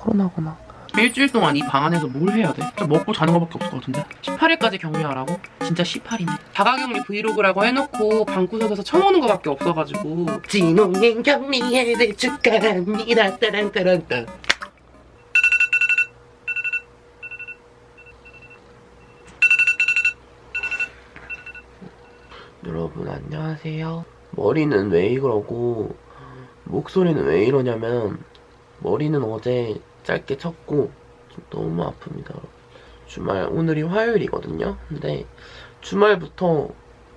코로나구나. 일주일 동안 이 방 안에서 뭘 해야 돼? 진짜 먹고 자는 거밖에 없을 것 같은데? 18일까지 격리하라고? 진짜 18이네. 자가격리 브이로그라고 해놓고 방구석에서 쳐먹는 거밖에 없어가지고 진홍님 격리해를 축하합니다. 따란따란따. 여러분 안녕하세요. 머리는 왜 이러고 목소리는 왜 이러냐면 머리는 어제 짧게 쳤고 좀 너무 아픕니다. 주말 오늘이 화요일이거든요. 근데 주말부터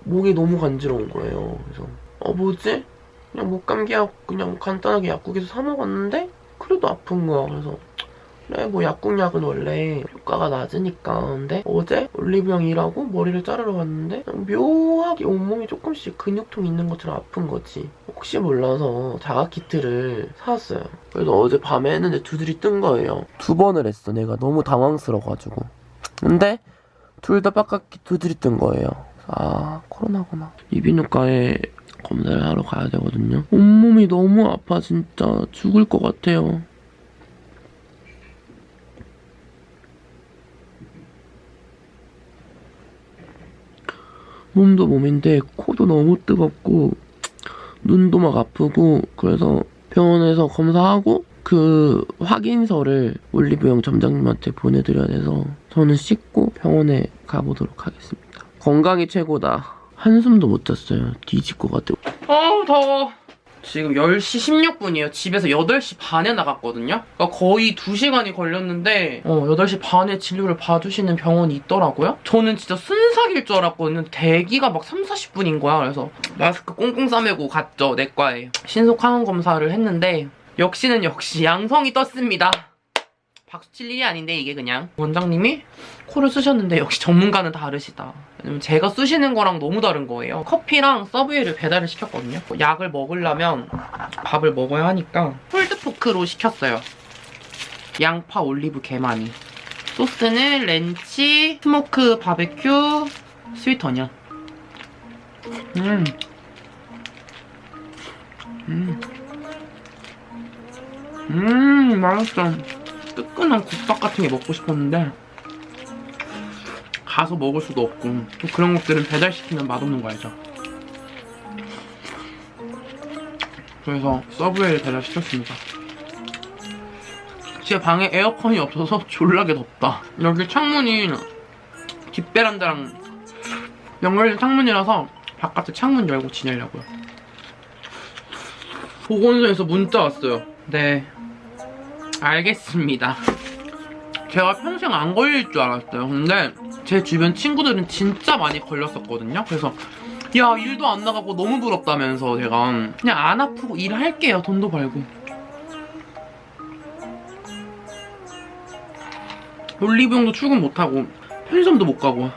목이 너무 간지러운 거예요. 그래서 어 뭐지? 그냥 목 감기약 그냥 간단하게 약국에서 사 먹었는데 그래도 아픈 거야. 그래서 그래 뭐 약국약은 원래 효과가 낮으니까. 근데 어제 올리브영 일하고 머리를 자르러 갔는데 묘하게 온몸이 조금씩 근육통 있는 것처럼 아픈 거지. 혹시 몰라서 자가 키트를 사왔어요. 그래서 어제 밤에 했는데 두들이 뜬 거예요. 두 번을 했어. 내가 너무 당황스러워가지고. 근데 둘 다 빡빡히 두들이 뜬 거예요. 아 코로나구나. 이비인후과에 검사를 하러 가야 되거든요. 온몸이 너무 아파. 진짜 죽을 것 같아요 몸도 몸인데 코도 너무 뜨겁고 눈도 막 아프고 그래서 병원에서 검사하고 그 확인서를 올리브영 점장님한테 보내드려야 돼서 저는 씻고 병원에 가보도록 하겠습니다. 건강이 최고다. 한숨도 못 잤어요. 뒤질 것 같아요. 아우 더워. 지금 10시 16분이에요. 집에서 8시 반에 나갔거든요. 그러니까 거의 2시간이 걸렸는데 어, 8시 반에 진료를 봐주시는 병원이 있더라고요. 저는 진짜 순삭일 줄 알았거든요. 대기가 막 3, 40분인 거야. 그래서 마스크 꽁꽁 싸매고 갔죠. 내과에. 신속 항원 검사를 했는데 역시는 역시 양성이 떴습니다. 박수 칠 일이 아닌데 이게 그냥. 원장님이 코를 쑤셨는데 역시 전문가는 다르시다. 왜냐면 제가 쑤시는 거랑 너무 다른 거예요. 커피랑 서브웨이를 배달을 시켰거든요. 약을 먹으려면 밥을 먹어야 하니까 pulled pork로 시켰어요. 양파 올리브 게마니 소스는 ranch smoke 바베큐 스위트 어니언. 음. 음. 음 맛있어 뜨끈한 국밥 같은 게 먹고 싶었는데 가서 먹을 수도 없고 또 그런 것들은 배달시키면 맛없는 거 알죠? 그래서 서브웨이를 배달시켰습니다. 제 방에 에어컨이 없어서 졸라게 덥다. 여기 창문이 뒷베란다랑 연결된 창문이라서 바깥에 창문 열고 지내려고요. 보건소에서 문자 왔어요. 네 알겠습니다. 제가 평생 안 걸릴 줄 알았어요. 근데 제 주변 친구들은 진짜 많이 걸렸었거든요. 그래서 야 일도 안 나가고 너무 부럽다면서 제가 그냥 안 아프고 일할게요. 돈도 벌고. 올리브영도 출근 못하고 편의점도 못 가고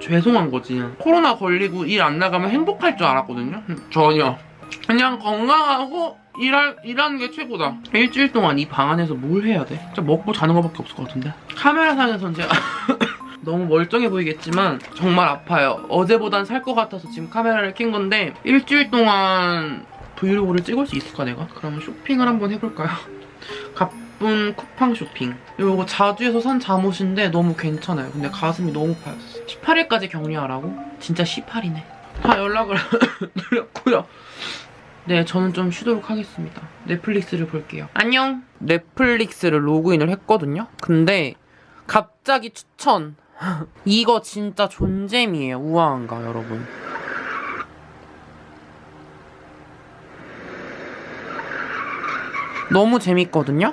죄송한 거지. 코로나 걸리고 일 안 나가면 행복할 줄 알았거든요. 전혀. 그냥 건강하고 일할, 일하는 게 최고다. 일주일 동안 이 방 안에서 뭘 해야 돼? 진짜 먹고 자는 거밖에 없을 것 같은데? 카메라상에선 제가 너무 멀쩡해 보이겠지만 정말 아파요. 어제보단 살 것 같아서 지금 카메라를 킨 건데 일주일 동안 브이로그를 찍을 수 있을까 내가? 그러면 쇼핑을 한번 해볼까요? 가쁜 쿠팡 쇼핑. 이거 자주에서 산 잠옷인데 너무 괜찮아요. 근데 가슴이 너무 파였어. 18일까지 격리하라고? 진짜 18이네. 다 연락을 드렸고요. 네, 저는 좀 쉬도록 하겠습니다. 넷플릭스를 볼게요. 안녕! 넷플릭스를 로그인을 했거든요? 근데 갑자기 추천! 이거 진짜 존잼이에요. 우아한가, 여러분? 너무 재밌거든요?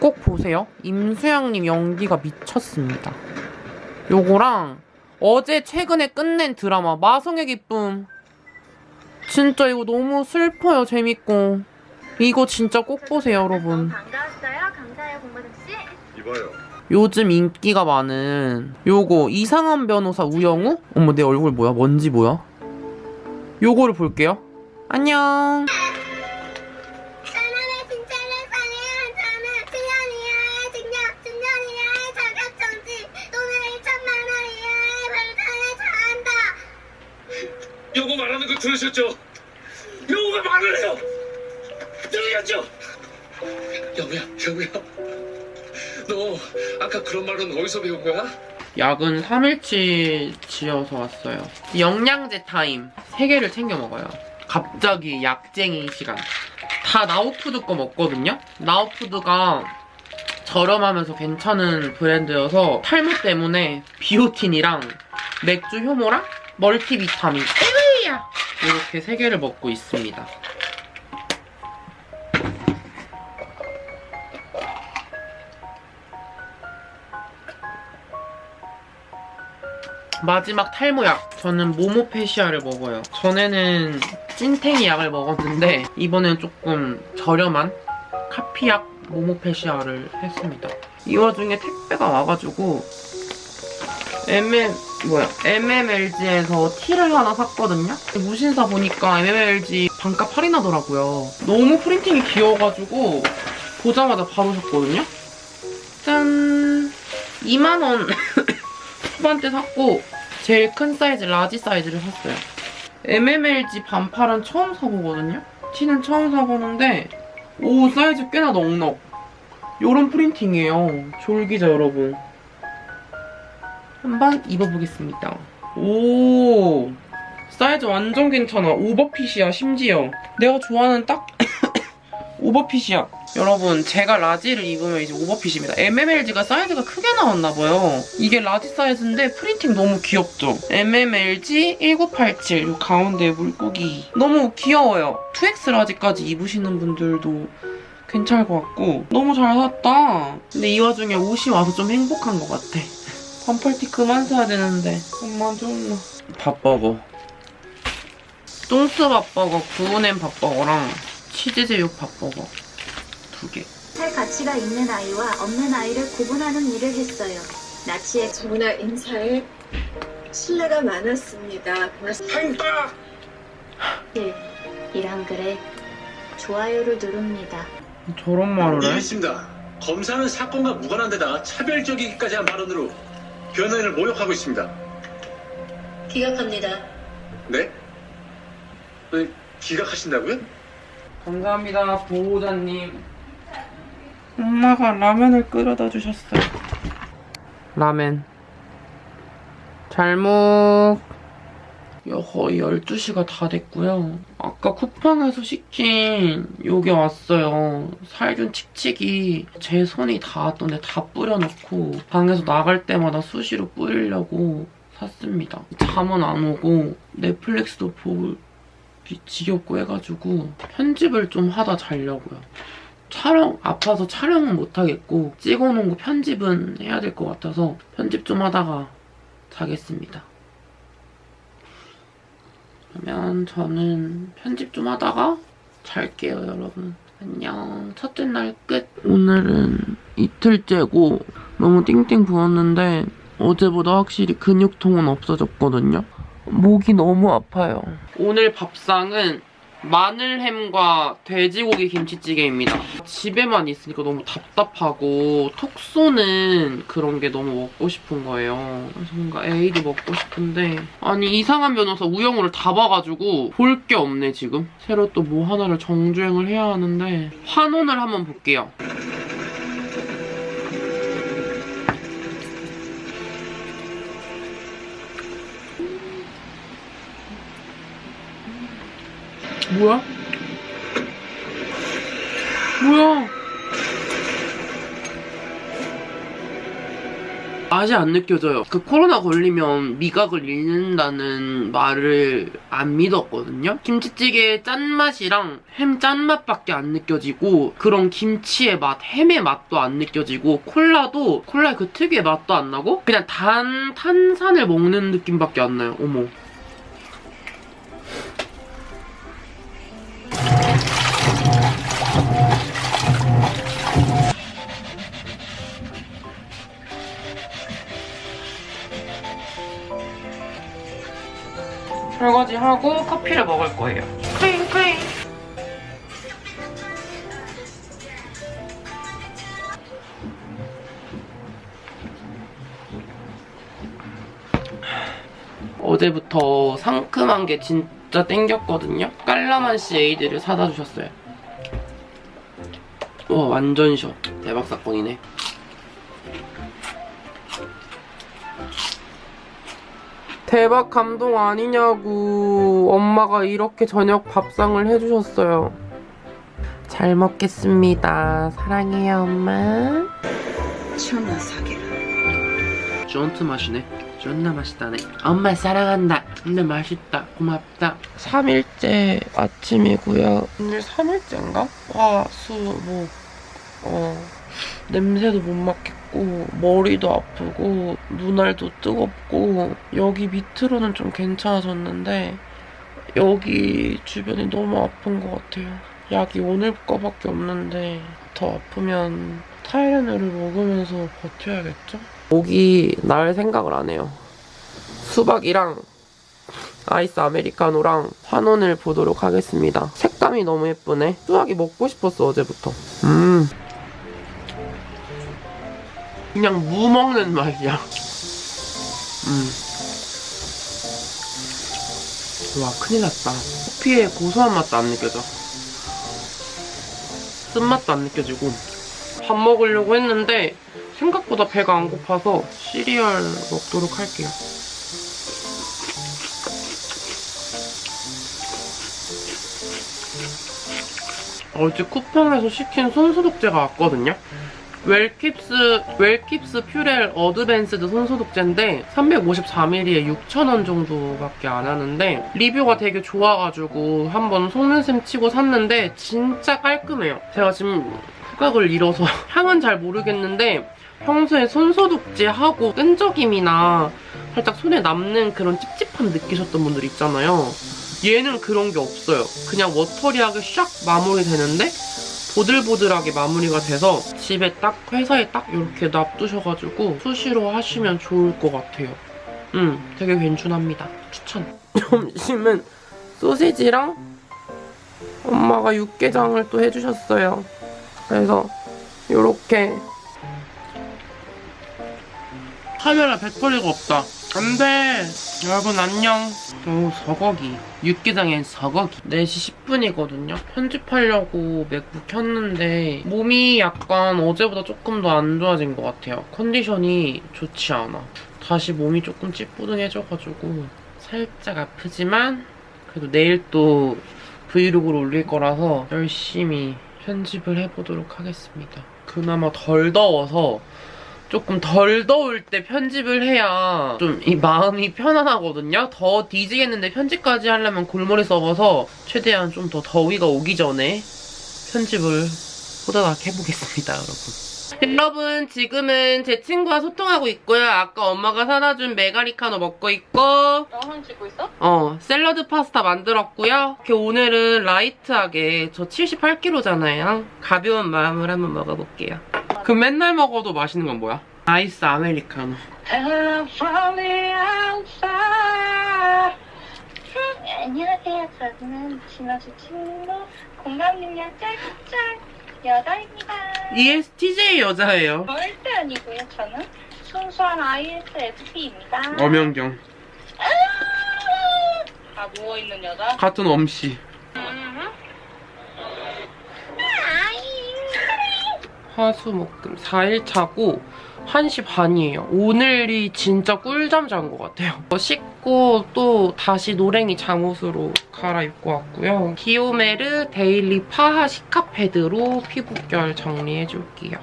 꼭 보세요. 임수영님 연기가 미쳤습니다. 요거랑 어제 최근에 끝낸 드라마 마성의 기쁨 진짜 이거 너무 슬퍼요 재밌고 이거 진짜 꼭 보세요 여러분 반가웠어요. 감사해요, 공부득 씨. 이봐요. 요즘 인기가 많은 요거 이상한 변호사 우영우? 어머 내 얼굴 뭐야 먼지 뭐야 요거를 볼게요 안녕 들으셨죠? 여보가 말을 해요. 들으셨죠? 영우야, 영우야. 너 아까 그런 말은 어디서 배운 거야? 약은 3일치 지어서 왔어요. 영양제 타임 3개를 챙겨 먹어요. 갑자기 약쟁이 시간. 다 나우푸드 거 먹거든요? 나우푸드가 저렴하면서 괜찮은 브랜드여서 탈모 때문에 비오틴이랑 맥주 효모랑 멀티비타민 에이야 이렇게 3개를 먹고 있습니다. 마지막 탈모약. 저는 모모페시아를 먹어요. 전에는 찐탱이 약을 먹었는데 이번엔 조금 저렴한 카피약 모모페시아를 했습니다. 이 와중에 택배가 와가지고 MM 뭐야 MMLG에서 티를 하나 샀거든요. 무신사 보니까 MMLG 반값 할인하더라고요. 너무 프린팅이 귀여워가지고 보자마자 바로 샀거든요. 짠 2만 원 후반대 샀고 제일 큰 사이즈 large 사이즈를 샀어요. MMLG 반팔은 처음 사보거든요. 티는 처음 사보는데 오 사이즈 꽤나 넉넉. 요런 printing이에요. 졸귀죠 여러분. 한번 입어보겠습니다. 오 사이즈 완전 괜찮아. over fit이야 심지어. 내가 좋아하는 딱 over fit이야. 여러분 제가 large를 입으면 이제 over fit입니다. MMLG가 사이즈가 크게 나왔나봐요. 이게 large 사이즈인데 printing 너무 귀엽죠? MMLG 1987 요 가운데 물고기 너무 귀여워요. 2X 라지까지 입으시는 분들도 괜찮을 것 같고 너무 잘 샀다. 근데 이 와중에 옷이 와서 좀 행복한 것 같아. 반팔티 그만 사야 되는데 엄마 좀 밥버거 똥스 밥버거 구운햄 밥버거랑 치즈제육 밥버거 두 개. 할 가치가 있는 아이와 없는 아이를 구분하는 일을 했어요. 나치의 저나 인사에 신뢰가 많았습니다. 고맙습니다. 일, 이란 글에 좋아요를 누릅니다. 저런 말을 예, 해? 있습니다. 검사는 사건과 무관한 데다 차별적이기까지 한 발언으로 변호인을 모욕하고 있습니다. 기각합니다. 네? 네, 기각하신다고요? 감사합니다, 보호자님. 엄마가 라면을 끓여다 주셨어요. 라멘. 잘 먹. 야, 거의 12시가 다 됐고요. 아까 쿠팡에서 시킨 요게 왔어요. 살균 칙칙이 제 손이 닿았던데 다 뿌려놓고 방에서 나갈 때마다 수시로 뿌리려고 샀습니다. 잠은 안 오고 넷플릭스도 보고 지겹고 해가지고 편집을 좀 하다 자려고요. 촬영 아파서 촬영은 못 하겠고 찍어놓은 거 편집은 해야 될 것 같아서 편집 좀 하다가 자겠습니다. 그러면 저는 편집 좀 하다가 잘게요, 여러분. 안녕. 첫째 날 끝. 오늘은 이틀째고 너무 띵띵 부었는데 어제보다 확실히 근육통은 없어졌거든요. 목이 너무 아파요. 오늘 밥상은 마늘햄과 돼지고기 김치찌개입니다. 집에만 있으니까 너무 답답하고 톡 쏘는 그런 게 너무 먹고 싶은 거예요. 그래서 뭔가 에이드 먹고 싶은데 아니 이상한 변호사 우영우를 다 봐가지고 볼 게 없네 지금. 새로 또 뭐 하나를 정주행을 해야 하는데 환원을 한번 볼게요. 뭐야? 뭐야? 맛이 안 느껴져요. 그 코로나 걸리면 미각을 잃는다는 말을 안 믿었거든요. 김치찌개의 짠맛이랑 햄 짠맛밖에 안 느껴지고 그런 김치의 맛, 햄의 맛도 안 느껴지고 콜라도 콜라의 그 특유의 맛도 안 나고 그냥 단 탄산을 먹는 느낌밖에 안 나요. 어머. 설거지 하고 커피를 먹을 거예요. 크잉 크잉. 어제부터 상큼한 게 진짜 땡겼거든요. 깔라만시 에이드를 사다 주셨어요. 와 완전 시원 대박 사건이네 대박 감동 아니냐고. 엄마가 이렇게 저녁 밥상을 해주셨어요. 잘 먹겠습니다. 사랑해요 엄마. 천하 사기라. 쫀트 맛이네. 존나 맛있다네. 엄마 사랑한다. 근데 맛있다. 고맙다. 3일째 아침이고요. 오늘 3일째인가? 화, 수, 목 어, 냄새도 못 맡겠고 머리도 아프고 눈알도 뜨겁고 여기 밑으로는 좀 괜찮아졌는데 여기 주변이 너무 아픈 것 같아요 약이 오늘 거밖에 없는데 더 아프면 타이레놀을 먹으면서 버텨야겠죠? 목이 날 생각을 안 해요. 수박이랑 아이스 아메리카노랑 환원을 보도록 하겠습니다. 색감이 너무 예쁘네. 수박이 먹고 싶었어 어제부터. 음. 그냥 무 먹는 맛이야. 음. 와 큰일 났다. 커피의 고소한 맛도 안 느껴져. 쓴맛도 안 느껴지고. 밥 먹으려고 했는데 생각보다 배가 안 고파서 시리얼 먹도록 할게요. 어제 쿠팡에서 시킨 손소독제가 왔거든요. 웰킵스, 웰킵스 Purell advanced 손소독제인데 354ml에 6,000원 정도밖에 안 하는데 리뷰가 되게 좋아가지고 한번 속는 셈 치고 샀는데 진짜 깔끔해요. 제가 지금 후각을 잃어서 향은 잘 모르겠는데 평소에 손소독제 하고 끈적임이나 살짝 손에 남는 그런 찝찝함 느끼셨던 분들 있잖아요. 얘는 그런 게 없어요. 그냥 watery하게 샥 마무리되는데 보들보들하게 마무리가 돼서 집에 딱 회사에 딱 이렇게 놔두셔가지고 수시로 하시면 좋을 것 같아요. 음, 되게 괜찮합니다. 추천. 점심은 소시지랑 엄마가 육개장을 또 해주셨어요. 그래서 이렇게 카메라 배터리가 없다. 안돼. 여러분 안녕. 오 서거기. 육개장엔 서거기. 4시 10분이거든요. 편집하려고 맥북 켰는데 몸이 약간 어제보다 조금 더 안 좋아진 것 같아요. 컨디션이 좋지 않아. 다시 몸이 조금 찌뿌둥해져가지고 살짝 아프지만 그래도 내일 또 브이로그를 올릴 거라서 열심히 편집을 해보도록 하겠습니다. 그나마 덜 더워서 조금 덜 더울 때 편집을 해야 좀 이 마음이 편안하거든요. 더 뒤지겠는데 편집까지 하려면 골머리 썩어서 최대한 좀 더 더위가 오기 전에 편집을 호다닥 해보겠습니다, 여러분. 여러분 지금은 제 친구와 소통하고 있고요. 아까 엄마가 사다 준 메가리카노 먹고 있고 영상 찍고 있어? 어 샐러드 파스타 만들었고요. 이렇게 오늘은 라이트하게 저 78kg잖아요. 가벼운 마음을 한번 먹어볼게요. 그 맨날 먹어도 맛있는 건 뭐야? 아이스 아메리카노. 안녕하세요. 저는 진아주 친구 공감 능력 짤짤 여자입니다. ESTJ 여자예요. 절대 아니고요. 저는 순수한 ISFP입니다. 엄연경. 다 누워있는 여자? 같은 엄씨. 화수목금 4일 차고 1시 반이에요. 오늘이 진짜 꿀잠 잔 것 같아요. 어, 씻고 또 다시 노랭이 잠옷으로 갈아입고 왔고요. 디오메르 daily PHA cica 패드로 피부결 정리해줄게요.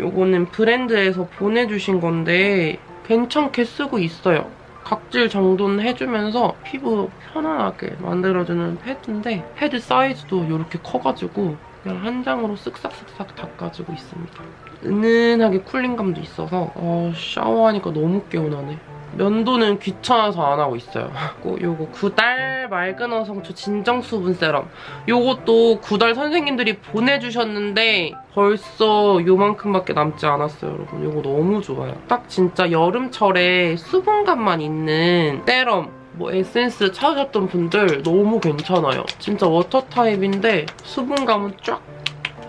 요거는 브랜드에서 보내주신 건데 괜찮게 쓰고 있어요. 각질 정돈을 해주면서 피부 편안하게 만들어주는 패드인데 패드 사이즈도 이렇게 커가지고 그냥 한 장으로 쓱싹쓱싹 닦아주고 있습니다. 은은하게 쿨링감도 있어서 어, 샤워하니까 너무 개운하네. 면도는 귀찮아서 안 하고 있어요. 그리고 요거 구달 맑은 어성초 진정 수분 세럼. 요것도 구달 선생님들이 보내주셨는데 벌써 요만큼밖에 남지 않았어요, 여러분. 요거 너무 좋아요. 딱 진짜 여름철에 수분감만 있는 세럼 뭐 에센스 찾으셨던 분들 너무 괜찮아요. 진짜 water 타입인데 수분감은 쫙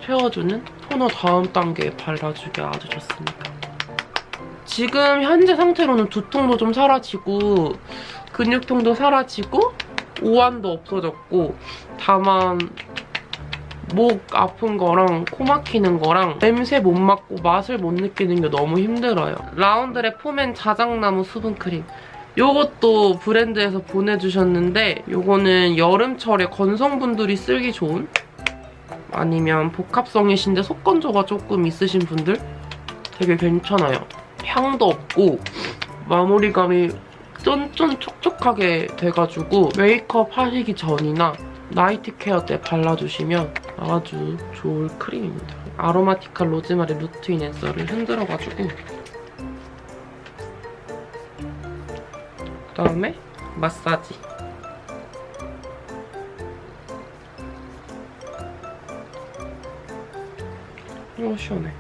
채워주는 토너 다음 단계에 발라주기 아주 좋습니다. 지금 현재 상태로는 두통도 좀 사라지고 근육통도 사라지고 오한도 없어졌고 다만 목 아픈 거랑 코 막히는 거랑 냄새 못 맡고 맛을 못 느끼는 게 너무 힘들어요. 라운드의 포맨 자작나무 수분크림. 요것도 브랜드에서 보내주셨는데 요거는 여름철에 건성분들이 쓰기 좋은 아니면 복합성이신데 속건조가 조금 있으신 분들 되게 괜찮아요. 향도 없고 마무리감이 쫀쫀 촉촉하게 돼가지고 메이크업 하시기 전이나 night care 때 발라주시면 아주 좋을 크림입니다. 아로마티카 로즈마리 root enhancer를 흔들어가지고 다음에 마사지. 오 시원해.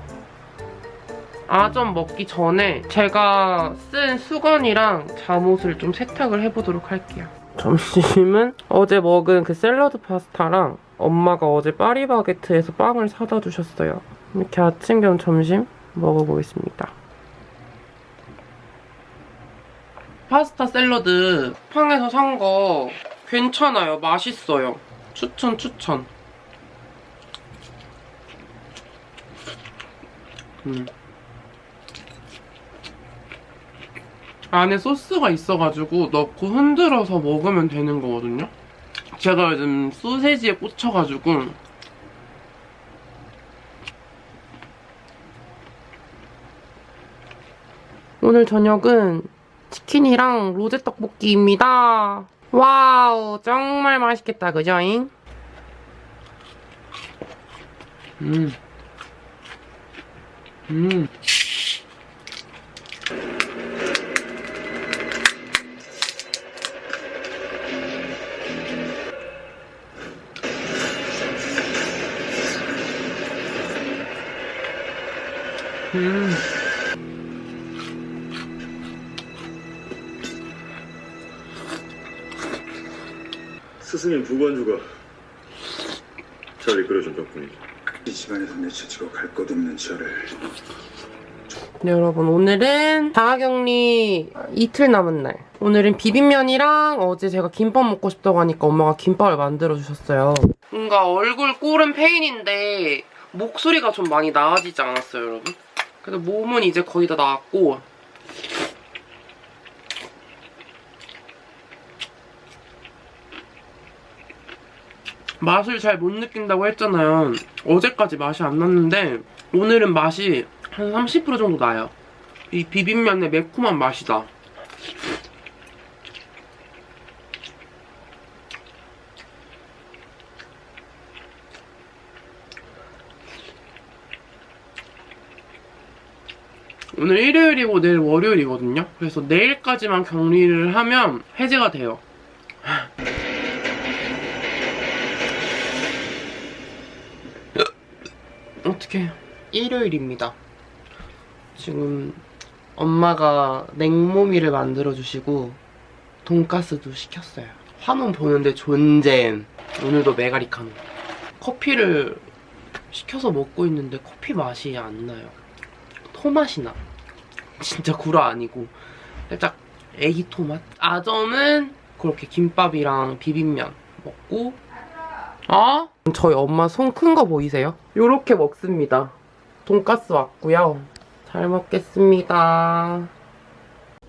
아점 먹기 전에 제가 쓴 수건이랑 잠옷을 좀 세탁을 해보도록 할게요. 점심은 어제 먹은 그 샐러드 파스타랑 엄마가 어제 파리바게트에서 빵을 사다 주셨어요. 이렇게 아침 겸 점심 먹어보겠습니다. 파스타 샐러드 팡에서 산 거 괜찮아요. 맛있어요. 추천 추천. 음. 안에 소스가 있어가지고 넣고 흔들어서 먹으면 되는 거거든요. 제가 요즘 소세지에 꽂혀가지고 오늘 저녁은 치킨이랑 로제 떡볶이입니다. 와우, 정말 맛있겠다, 그죠잉? 음. 음. 음. 스승님 부관주가 잘 이끌어준 덕분이죠. 이 집안에서 내쳐치고 갈 것 없는 저를 네, 여러분 오늘은 자가격리 이틀 남은 날 오늘은 비빔면이랑 어제 제가 김밥 먹고 싶다고 하니까 엄마가 김밥을 만들어 주셨어요 뭔가 얼굴 꼴은 페인인데 목소리가 좀 많이 나아지지 않았어요 여러분? 그래서 몸은 이제 거의 다 나았고 맛을 잘 못 느낀다고 했잖아요 어제까지 맛이 안 났는데 오늘은 맛이 한 30% 정도 나요. 이 비빔면의 매콤한 맛이 나. 오늘 일요일이고 내일 월요일이거든요. 그래서 내일까지만 격리를 하면 해제가 돼요. 어떻게 일요일입니다. 지금 엄마가 냉모미를 만들어주시고 돈가스도 시켰어요. 화면 보는데 존잼. 오늘도 메가리카노. 커피를 시켜서 먹고 있는데 커피 맛이 안 나요. 토맛이 나. 진짜 구라 아니고 살짝 애기 토맛? 아점은 그렇게 김밥이랑 비빔면 먹고 어? 저희 엄마 손 큰 거 보이세요? 요렇게 먹습니다. 돈가스 왔고요. 잘 먹겠습니다.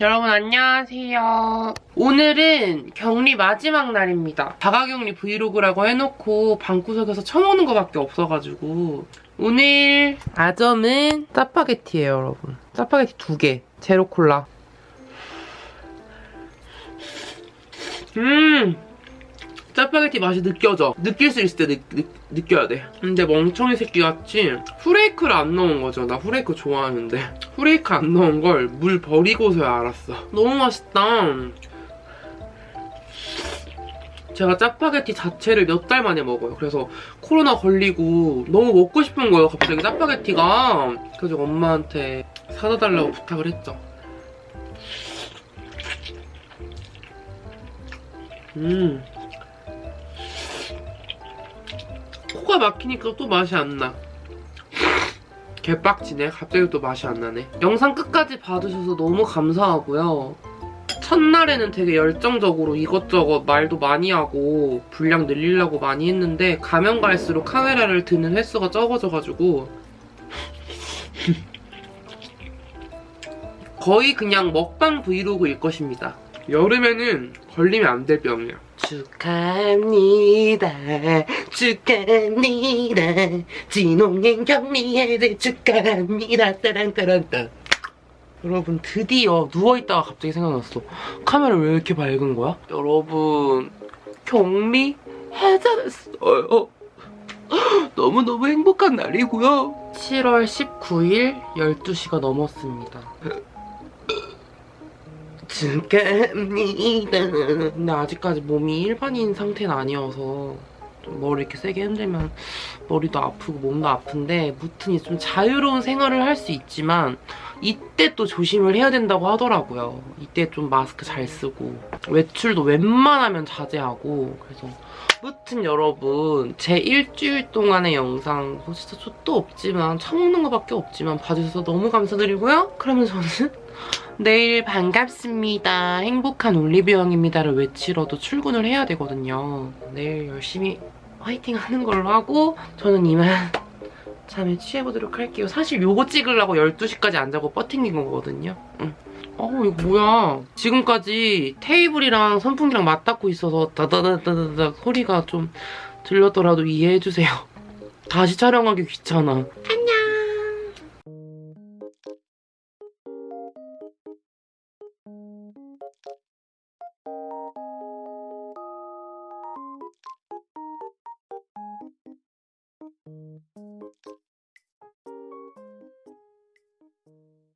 여러분 안녕하세요. 오늘은 격리 마지막 날입니다. 자가격리 브이로그라고 해놓고 방구석에서 처먹는 거밖에 없어가지고 오늘 아점은 짜파게티예요 여러분. 짜파게티 두 개. 제로 콜라. 음! 짜파게티 맛이 느껴져. 느낄 수 있을 때 느, 느, 껴야 돼. 근데 멍청이 새끼같이 후레이크를 안 넣은 거죠. 나 후레이크 좋아하는데. 후레이크 안 넣은 걸 물 버리고서야 알았어. 너무 맛있다. 제가 짜파게티 자체를 몇 달 만에 먹어요. 그래서 코로나 걸리고 너무 먹고 싶은 거예요. 갑자기 짜파게티가. 그래서 엄마한테 사다 달라고 부탁을 했죠. 음. 코가 막히니까 또 맛이 안 나. 개빡치네. 갑자기 또 맛이 안 나네. 영상 끝까지 봐주셔서 너무 감사하고요. 첫날에는 되게 열정적으로 이것저것 말도 많이 하고 분량 늘리려고 많이 했는데 가면 갈수록 카메라를 드는 횟수가 적어져가지고 거의 그냥 먹방 브이로그일 것입니다. 여름에는 걸리면 안 될 병이에요. 축하합니다. 축하합니다. 진홍행 경리해제 축하합니다. 따란따란따. 여러분 드디어 누워있다가 갑자기 생각났어. 카메라 왜 이렇게 밝은 거야? 여러분 격리 해제됐어요. 너무너무 행복한 날이고요. 7월 19일 12시가 넘었습니다. 축하합니다. 근데 아직까지 몸이 일반인 상태는 아니어서 좀 머리 이렇게 세게 흔들면 머리도 아프고 몸도 아픈데 무튼 좀 자유로운 생활을 할 수 있지만 이때 또 조심을 해야 된다고 하더라고요. 이때 좀 마스크 잘 쓰고 외출도 웬만하면 자제하고 그래서 무튼 여러분 제 일주일 동안의 영상 뭐 진짜 족도 없지만 처먹는 거밖에 없지만 봐주셔서 너무 감사드리고요. 그러면 저는 내일 반갑습니다. 행복한 올리브영입니다를 외치러도 출근을 해야 되거든요. 내일 열심히 화이팅 하는 걸로 하고 저는 이만 잠에 취해보도록 할게요. 사실 요거 찍으려고 12시까지 안 자고 버팅긴 거거든요. 응. 어우 이거 뭐야. 지금까지 테이블이랑 선풍기랑 맞닿고 있어서 다다다다다다 소리가 좀 들렸더라도 이해해주세요. 다시 촬영하기 귀찮아.